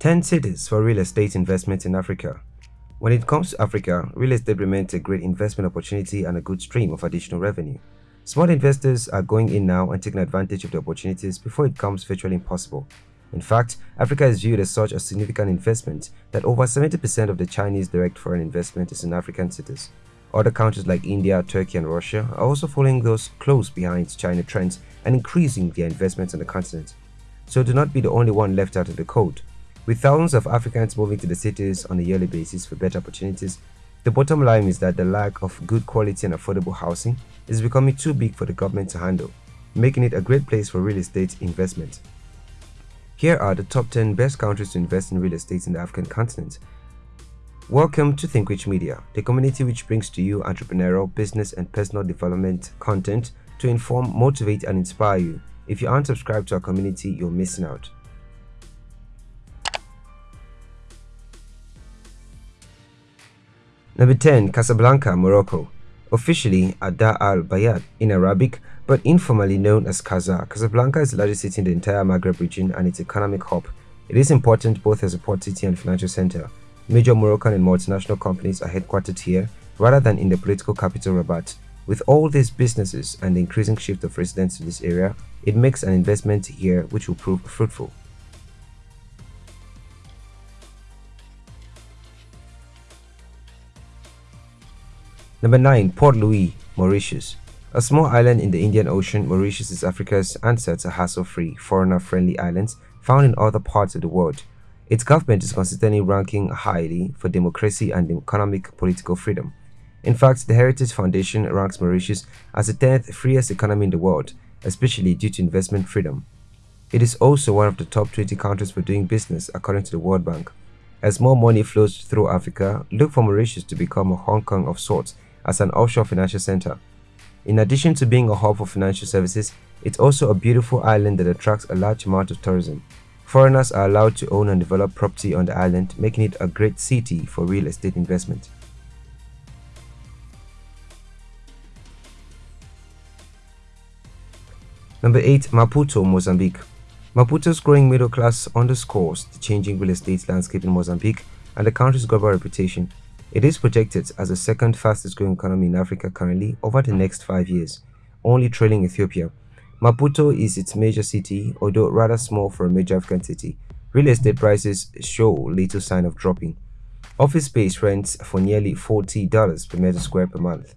10 cities for real estate investment in Africa. When it comes to Africa, real estate remains a great investment opportunity and a good stream of additional revenue. Small investors are going in now and taking advantage of the opportunities before it becomes virtually impossible. In fact, Africa is viewed as such a significant investment that over 70% of the Chinese direct foreign investment is in African cities. Other countries like India, Turkey and Russia are also following those close behind China trends and increasing their investments on the continent. So do not be the only one left out of the code. With thousands of Africans moving to the cities on a yearly basis for better opportunities, the bottom line is that the lack of good quality and affordable housing is becoming too big for the government to handle, making it a great place for real estate investment. Here are the top 10 best countries to invest in real estate in the African continent. Welcome to ThinkRich Media, the community which brings to you entrepreneurial, business and personal development content to inform, motivate and inspire you. If you aren't subscribed to our community, you're missing out. Number 10. Casablanca, Morocco. Officially Ada al Bayat in Arabic, but informally known as Casa. Casablanca is the largest city in the entire Maghreb region and its economic hub. It is important both as a port city and financial center. Major Moroccan and multinational companies are headquartered here rather than in the political capital Rabat. With all these businesses and the increasing shift of residents to this area, it makes an investment here which will prove fruitful. Number 9. Port Louis, Mauritius. A small island in the Indian Ocean, Mauritius is Africa's answer to hassle-free, foreigner-friendly islands found in other parts of the world. Its government is consistently ranking highly for democracy and economic political freedom. In fact, the Heritage Foundation ranks Mauritius as the 10th freest economy in the world, especially due to investment freedom. It is also one of the top 20 countries for doing business according to the World Bank. As more money flows through Africa, look for Mauritius to become a Hong Kong of sorts as an offshore financial center. In addition to being a hub for financial services, it's also a beautiful island that attracts a large amount of tourism. Foreigners are allowed to own and develop property on the island, making it a great city for real estate investment. Number 8. Maputo, Mozambique Maputo's growing middle class underscores the changing real estate landscape in Mozambique and the country's global reputation. It is projected as the second fastest growing economy in Africa currently over the next five years, only trailing Ethiopia. Maputo is its major city, although rather small for a major African city. Real estate prices show little sign of dropping. Office space rents for nearly $40 per meter square per month.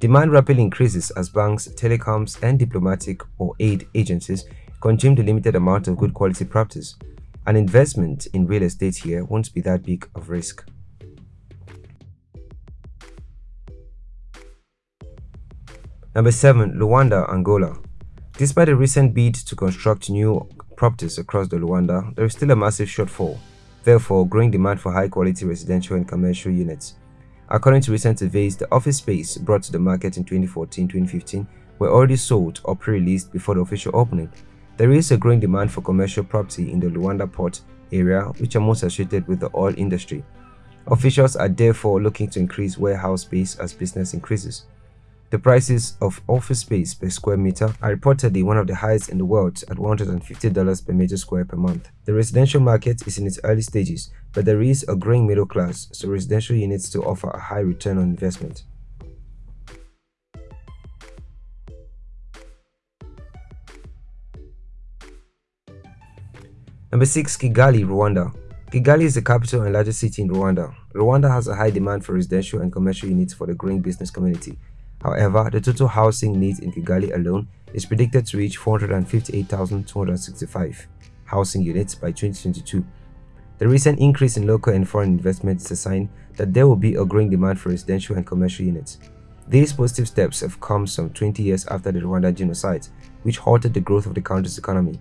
Demand rapidly increases as banks, telecoms, and diplomatic or aid agencies consume the limited amount of good quality properties. An investment in real estate here won't be that big of risk. Number 7. Luanda, Angola Despite a recent bid to construct new properties across the Luanda, there is still a massive shortfall, therefore growing demand for high-quality residential and commercial units. According to recent surveys, the office space brought to the market in 2014-2015 were already sold or pre-released before the official opening. There is a growing demand for commercial property in the Luanda port area, which are most associated with the oil industry. Officials are therefore looking to increase warehouse space as business increases. The prices of office space per square meter are reportedly one of the highest in the world at $150 per meter square per month. The residential market is in its early stages, but there is a growing middle class, so residential units still offer a high return on investment. Number 6. Kigali, Rwanda Kigali is the capital and largest city in Rwanda. Rwanda has a high demand for residential and commercial units for the growing business community. However, the total housing needs in Kigali alone is predicted to reach 458,265 housing units by 2022. The recent increase in local and foreign investment is a sign that there will be a growing demand for residential and commercial units. These positive steps have come some 20 years after the Rwanda genocide, which halted the growth of the country's economy.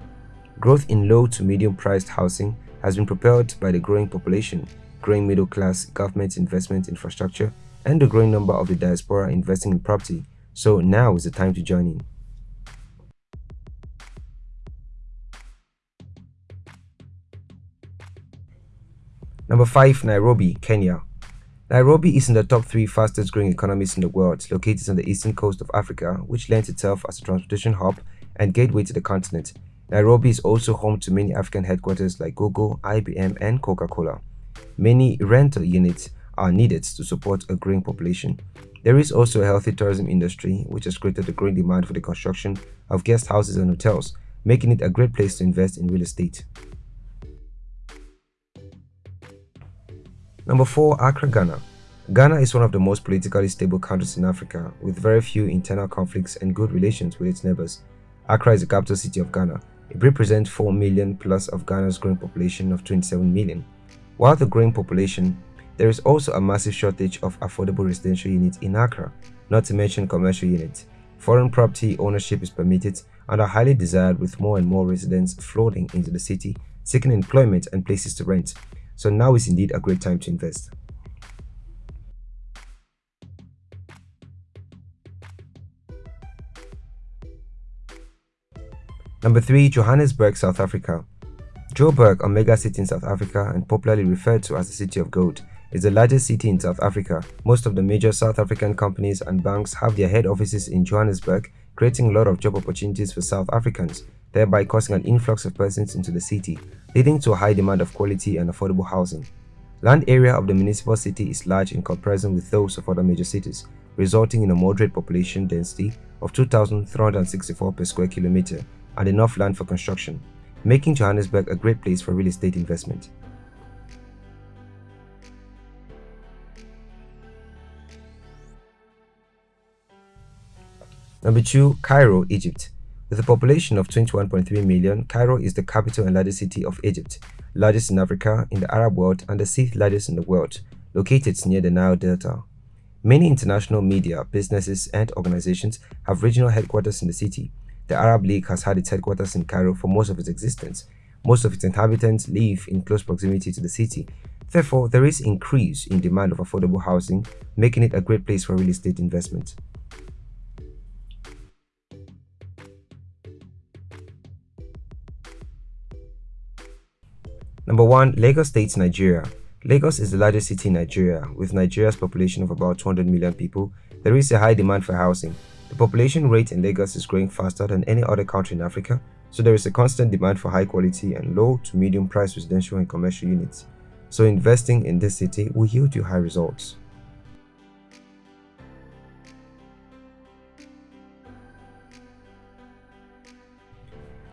Growth in low to medium priced housing has been propelled by the growing population, growing middle class, government investment infrastructure, and the growing number of the diaspora investing in property, so now is the time to join in. Number 5. Nairobi, Kenya Nairobi is in the top 3 fastest growing economies in the world, located on the eastern coast of Africa, which lends itself as a transportation hub and gateway to the continent. Nairobi is also home to many African headquarters like Google, IBM, and Coca-Cola. Many rental units are needed to support a growing population. There is also a healthy tourism industry which has created a growing demand for the construction of guest houses and hotels, making it a great place to invest in real estate. Number 4. Accra, Ghana Ghana is one of the most politically stable countries in Africa, with very few internal conflicts and good relations with its neighbors. Accra is the capital city of Ghana. It represents 4 million plus of Ghana's growing population of 27 million. While the growing population, there is also a massive shortage of affordable residential units in Accra, not to mention commercial units. Foreign property ownership is permitted and are highly desired with more and more residents flooding into the city, seeking employment and places to rent. So now is indeed a great time to invest. Number 3. Johannesburg, South Africa Joburg, a mega city in South Africa and popularly referred to as the City of Gold, is the largest city in South Africa. Most of the major South African companies and banks have their head offices in Johannesburg, creating a lot of job opportunities for South Africans, thereby causing an influx of persons into the city, leading to a high demand of quality and affordable housing. Land area of the municipal city is large in comparison with those of other major cities, resulting in a moderate population density of 2,364 per square kilometer and enough land for construction making Johannesburg a great place for real estate investment. Number 2. Cairo, Egypt With a population of 21.3 million, Cairo is the capital and largest city of Egypt, largest in Africa, in the Arab world, and the sixth largest in the world, located near the Nile Delta. Many international media, businesses, and organizations have regional headquarters in the city, the Arab League has had its headquarters in Cairo for most of its existence. Most of its inhabitants live in close proximity to the city. Therefore, there is increase in demand of affordable housing, making it a great place for real estate investment. Number 1. Lagos State, Nigeria Lagos is the largest city in Nigeria. With Nigeria's population of about 200 million people, there is a high demand for housing. The population rate in Lagos is growing faster than any other country in Africa, so there is a constant demand for high quality and low to medium price residential and commercial units. So investing in this city will yield you high results.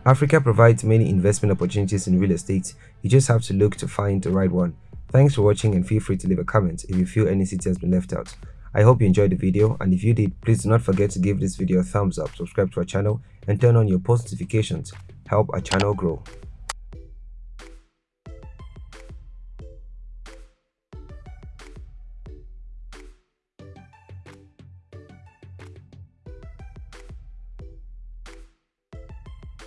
Africa provides many investment opportunities in real estate, you just have to look to find the right one. Thanks for watching and feel free to leave a comment if you feel any city has been left out. I hope you enjoyed the video and if you did, please do not forget to give this video a thumbs up, subscribe to our channel and turn on your post notifications. Help our channel grow.